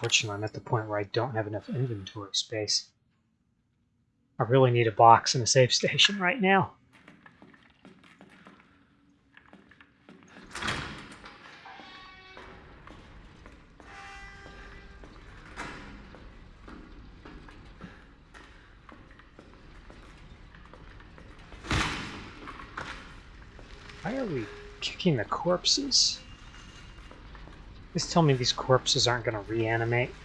Unfortunately, I'm at the point where I don't have enough inventory space. I really need a box and a safe station right now. Why are we kicking the corpses? Please tell me these corpses aren't going to reanimate.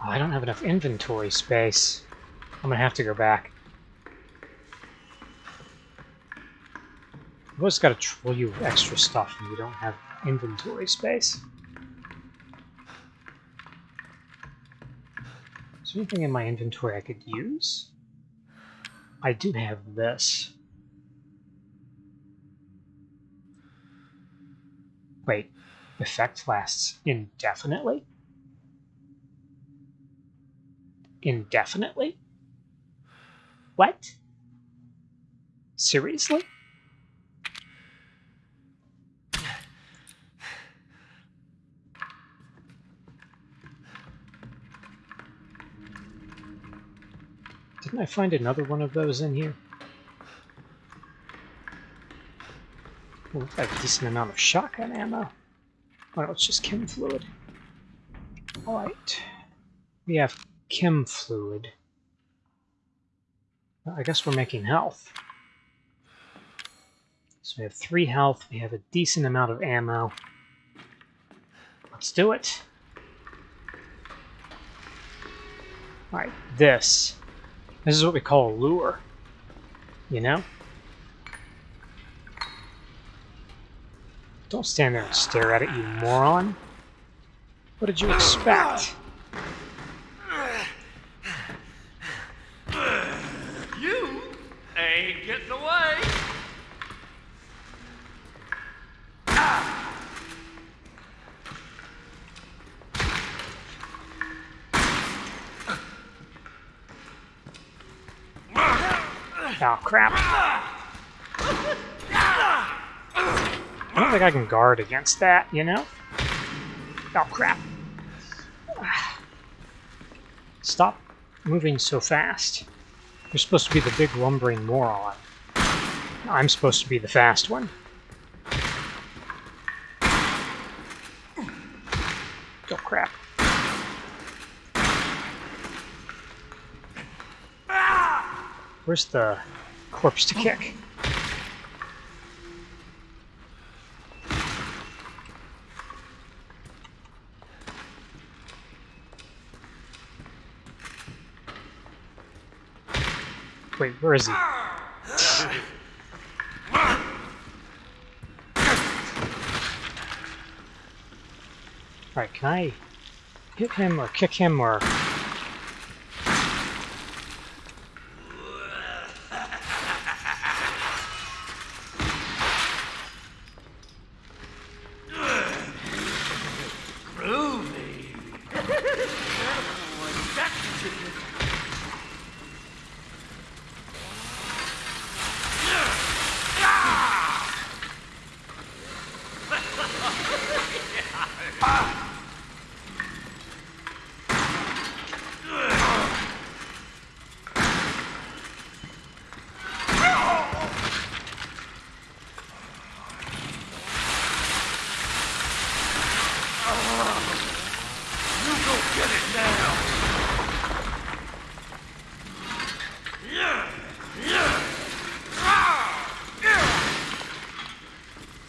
Oh, I don't have enough inventory space. I'm going to have to go back. You've always got to troll you with extra stuff and you don't have inventory space. Anything in my inventory I could use? I do have this. Wait, effect lasts indefinitely? Indefinitely? What? Seriously? Didn't I find another one of those in here? Looks like a decent amount of shotgun ammo. No, it's just chem fluid. Alright. We have chem fluid. I guess we're making health. So we have three health, we have a decent amount of ammo. Let's do it. Alright, this this is what we call a lure. You know? Don't stand there and stare at it, you moron. What did you expect? You ain't getting away. Oh, crap. I don't think I can guard against that, you know? Oh, crap. Stop moving so fast. You're supposed to be the big lumbering moron. I'm supposed to be the fast one. Oh, crap. Where's the corpse to kick? Wait, where is he? Alright, can I hit him or kick him or... Groovy. You go get it now. Yeah. Yeah. Ah.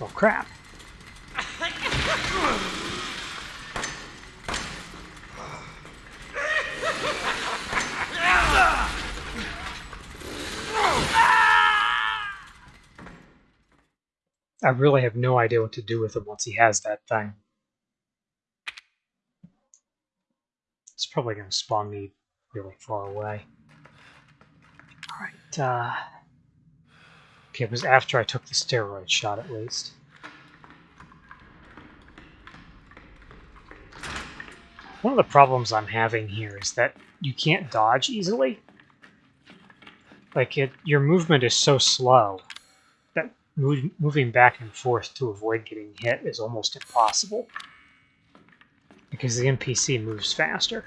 Oh, crap. I really have no idea what to do with him once he has that thing. It's probably going to spawn me really far away. Alright, uh... Okay, it was after I took the steroid shot at least. One of the problems I'm having here is that you can't dodge easily. Like it, your movement is so slow that mo- moving back and forth to avoid getting hit is almost impossible because the NPC moves faster.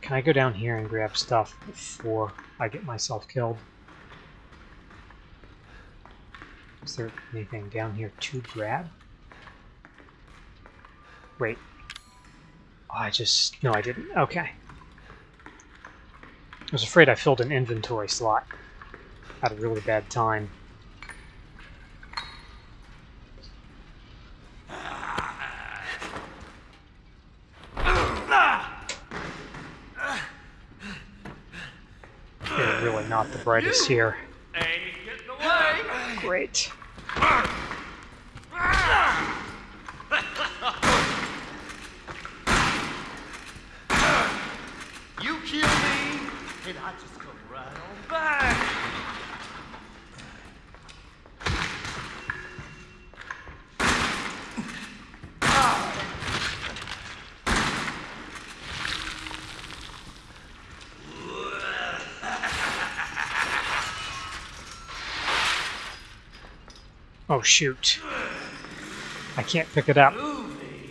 Can I go down here and grab stuff before I get myself killed? Is there anything down here to grab? Wait. Oh, I just... No, I didn't. Okay. I was afraid I filled an inventory slot at a really bad time. They're really not the brightest here. Great. You kill me, and I just come right on back. Oh shoot. I can't pick it up. Move me.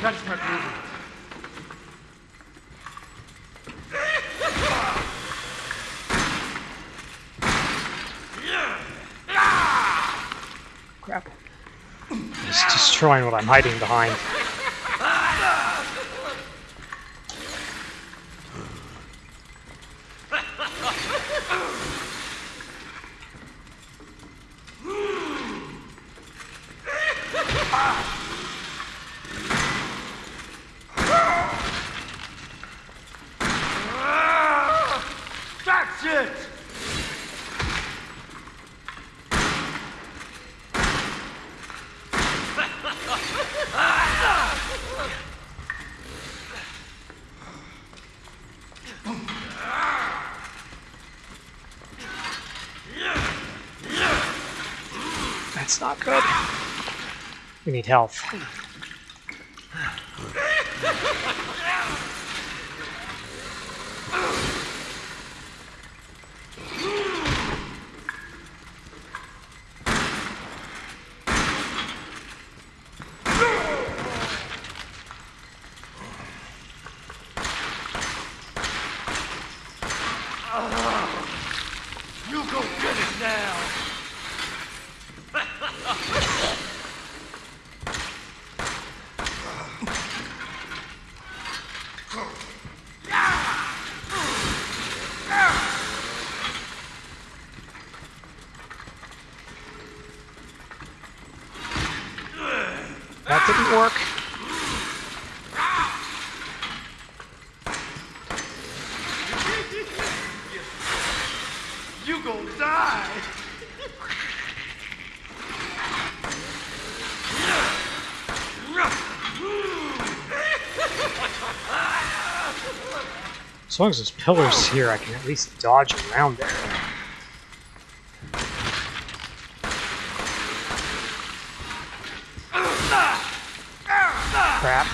Gotta start moving. Crap. Just destroying what I'm hiding behind. Not good. We need health. You go get it now. That didn't work. You gonna die. As long as there's pillars here, I can at least dodge around there. Crap.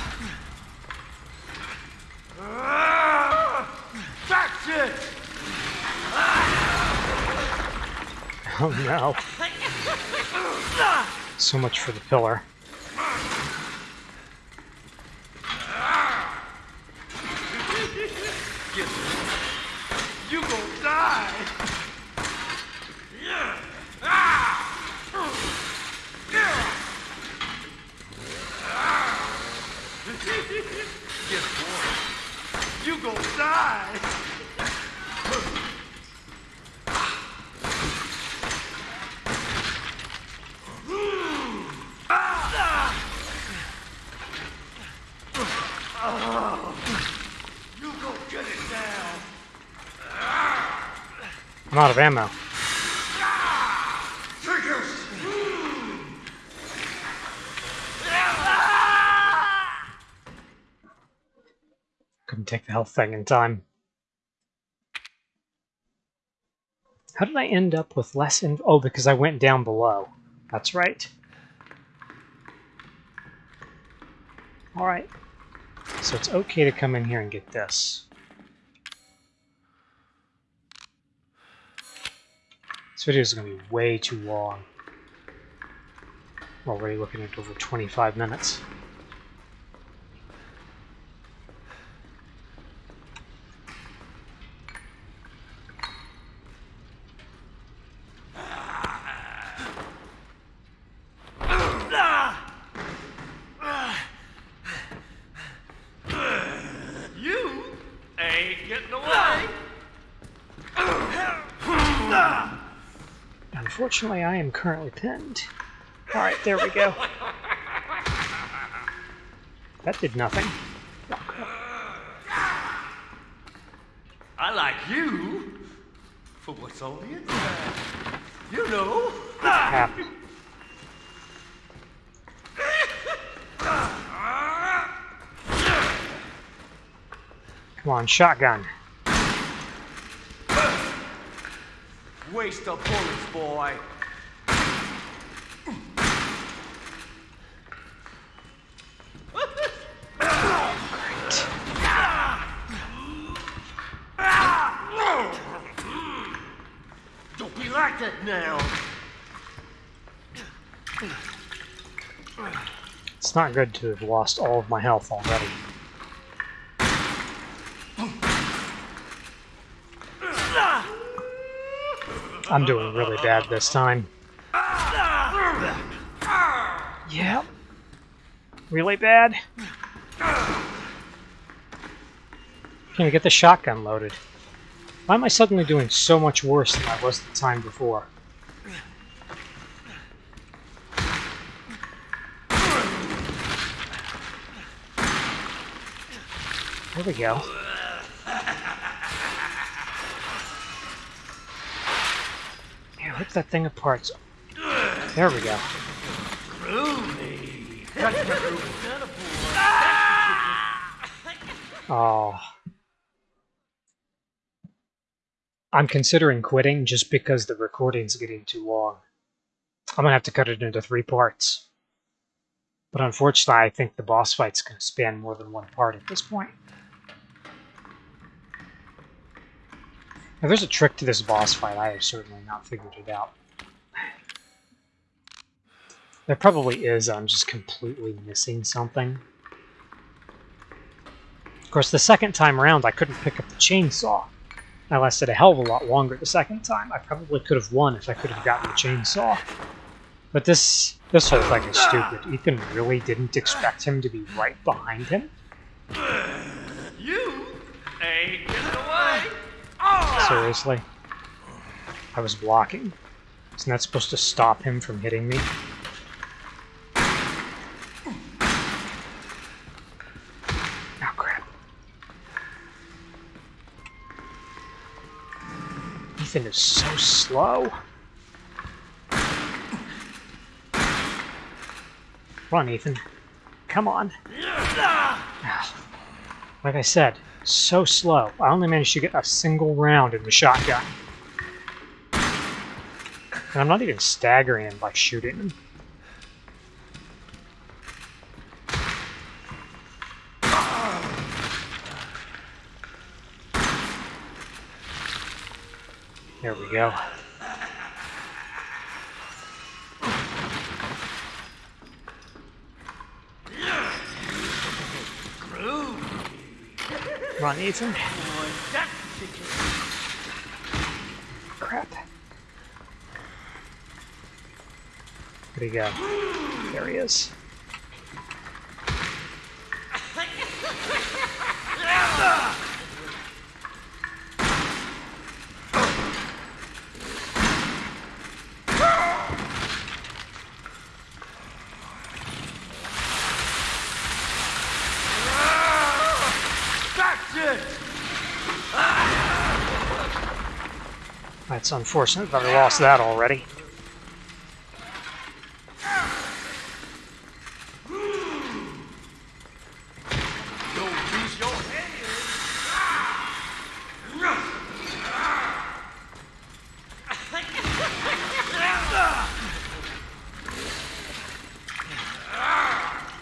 That's it. Oh no. So much for the pillar. You gonna die. Guess what? You gonna die. You go get it now. I'm out of ammo. Couldn't take the health thing in time. How did I end up with less in- Oh, because I went down below. That's right. Alright. So it's okay to come in here and get this. Video is going to be way too long. Already looking at over 25 minutes. You ain't getting away. Unfortunately, I am currently pinned. Alright, there we go. That did nothing. I like you for what's on the inside. You know. Hap. Come on, shotgun. Waste of bullets, boy. Don't be like that now. It's not good to have lost all of my health already. I'm doing really bad this time. Yep. Really bad. Can I get the shotgun loaded? Why am I suddenly doing so much worse than I was the time before? There we go. Yeah, rip that thing apart. There we go. Oh. I'm considering quitting just because the recording's getting too long. I'm gonna have to cut it into three parts. But unfortunately, I think the boss fight's gonna span more than one part at this point. There's a trick to this boss fight. I have certainly not figured it out. There probably is. I'm just completely missing something. Of course, the second time around, I couldn't pick up the chainsaw. I lasted a hell of a lot longer the second time. I probably could have won if I could have gotten the chainsaw. But this this whole thing is stupid. Ethan really didn't expect him to be right behind him. You ain't getting away. Seriously? I was blocking. Isn't that supposed to stop him from hitting me? Oh. Ethan is so slow. Run, Ethan. Come on. Ah. Like I said, so slow. I only managed to get a single round in the shotgun. And I'm not even staggering him by shooting him. There we go. Run, Ethan. Boy, that's chicken. Crap. Where'd he go? There he is. That's it. That's unfortunate that I lost that already.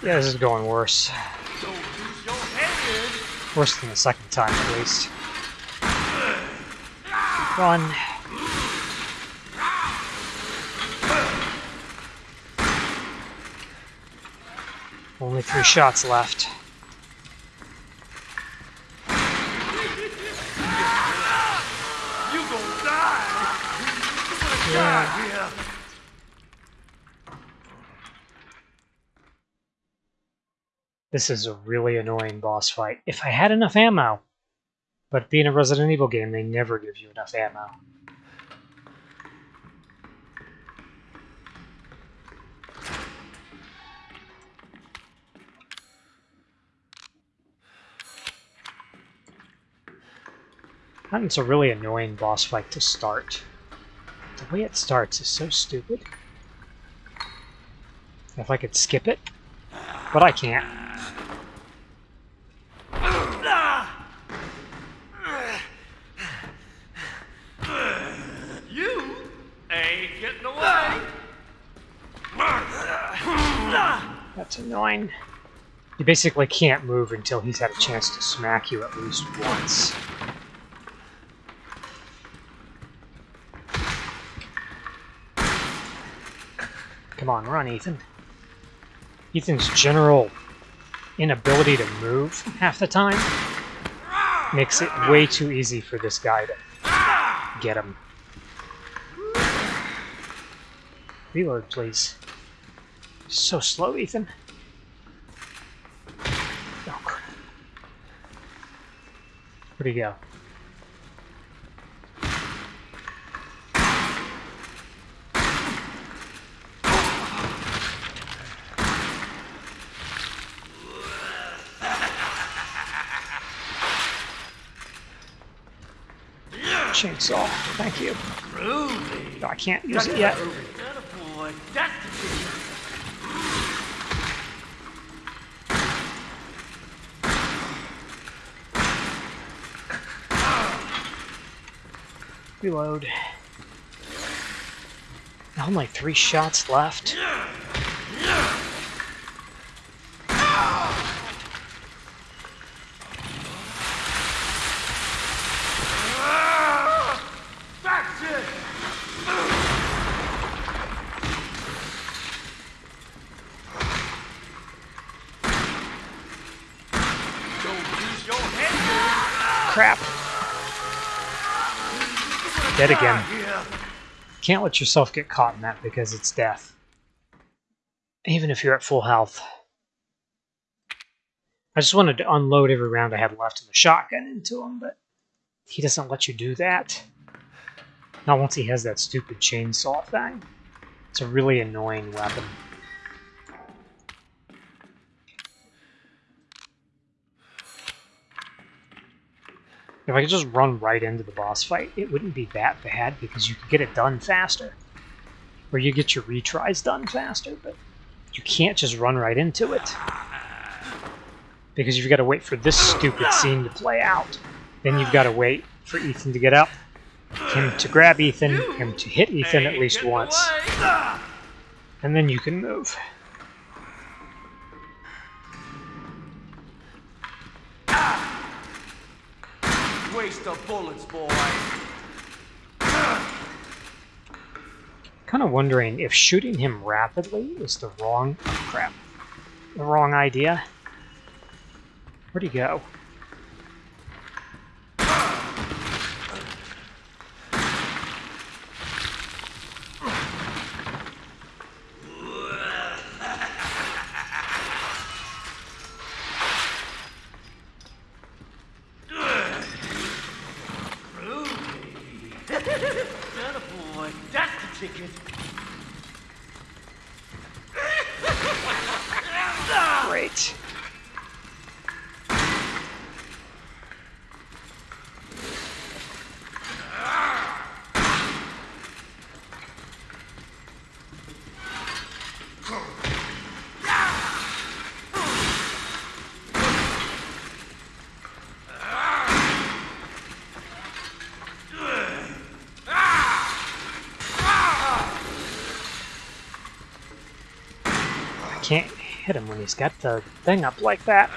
Yeah, this is going worse. Worse than the second time, at least. Run. Three shots left. This is a really annoying boss fight. If I had enough ammo. But being a Resident Evil game, they never give you enough ammo. And it's a really annoying boss fight to start. The way it starts is so stupid. If I could skip it, but I can't. You ain't getting away! That's annoying. You basically can't move until he's had a chance to smack you at least once. Come on, run, Ethan. Ethan's general inability to move half the time makes it way too easy for this guy to get him. Reload, please. So slow, Ethan. Oh, crap. Where'd he go? Chainsaw. Thank you. Ruby! No, I can't use it yet. That boy, that's the kid. Reload. Only three shots left. That's it! Don't use your head! Crap. Dead again. Can't let yourself get caught in that because it's death. Even if you're at full health. I just wanted to unload every round I had left in the shotgun into him, but he doesn't let you do that. Not once he has that stupid chainsaw thing. It's a really annoying weapon. If I could just run right into the boss fight, it wouldn't be that bad because you could get it done faster. Or you get your retries done faster, but you can't just run right into it. Because you've got to wait for this stupid scene to play out. Then you've got to wait for Ethan to get up, him to grab Ethan, him to hit Ethan at least once, and then you can move. Waste of bullets, boy. Kind of wondering if shooting him rapidly is the wrong oh, crap, the wrong idea. Where'd he go? can't hit him when he's got the thing up like that.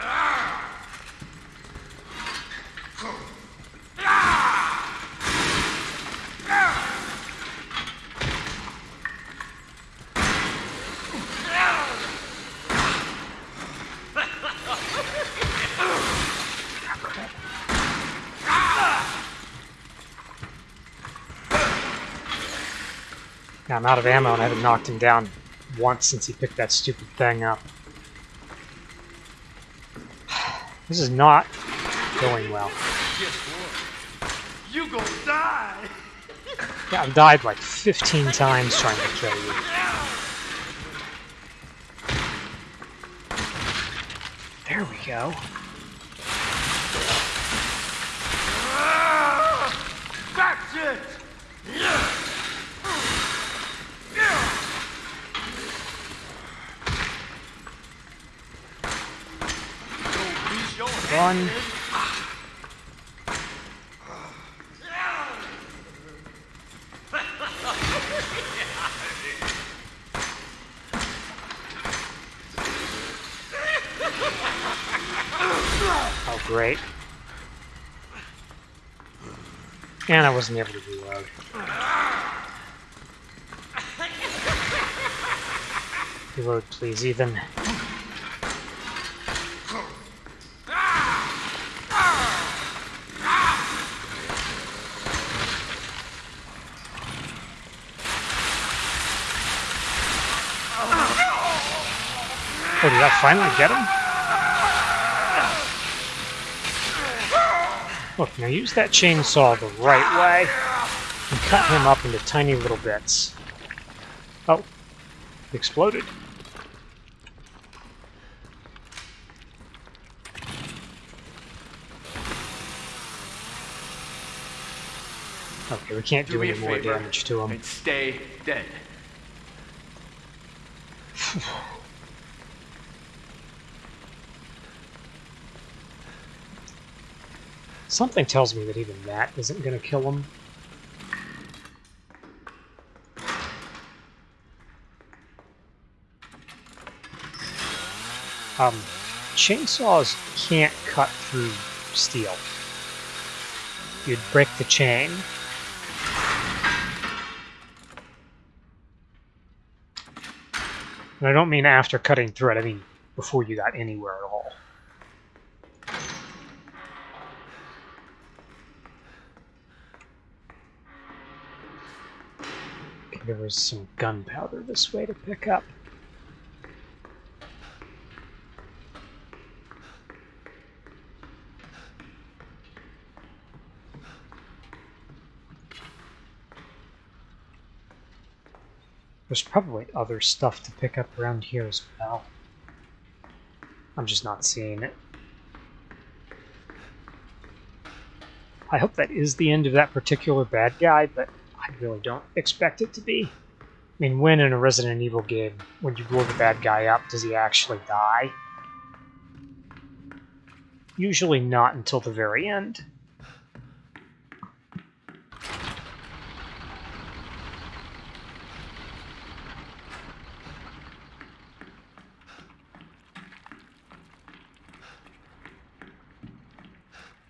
I'm out of ammo and I haven't knocked him down once since he picked that stupid thing up. This is not going well. You gonna die! Yeah, I've died like 15 times trying to kill you. There we go. Ah, That's it! Don't lose head. Oh, great. And I wasn't able to reload. Reload, please, Ethan. Oh, did I finally get him? Look, now use that chainsaw the right way and cut him up into tiny little bits. Oh, exploded. Okay, we can't do, Do any more favor damage to him. and stay dead. Something tells me that even that isn't going to kill him. Um, chainsaws can't cut through steel. You'd break the chain. And I don't mean after cutting through it, I mean before you got anywhere at all. There was some gunpowder this way to pick up. There's probably other stuff to pick up around here as well. I'm just not seeing it. I hope that is the end of that particular bad guy, but really don't expect it to be. I mean, when in a Resident Evil game, when you blow the bad guy up, does he actually die? Usually not until the very end.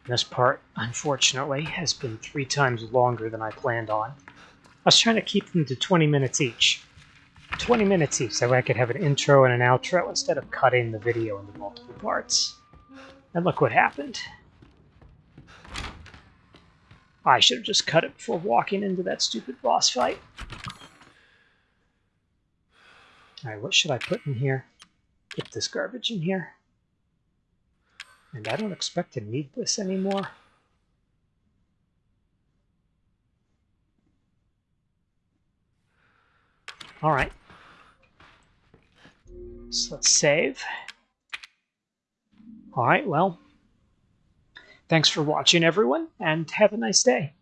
This part, unfortunately, has been three times longer than I planned on. I was trying to keep them to 20 minutes each. 20 minutes each, so I could have an intro and an outro instead of cutting the video into multiple parts. And look what happened. I should have just cut it before walking into that stupid boss fight. Alright, what should I put in here? Put this garbage in here. And I don't expect to need this anymore. Alright. So let's save. Alright, well. Thanks for watching, everyone, and have a nice day.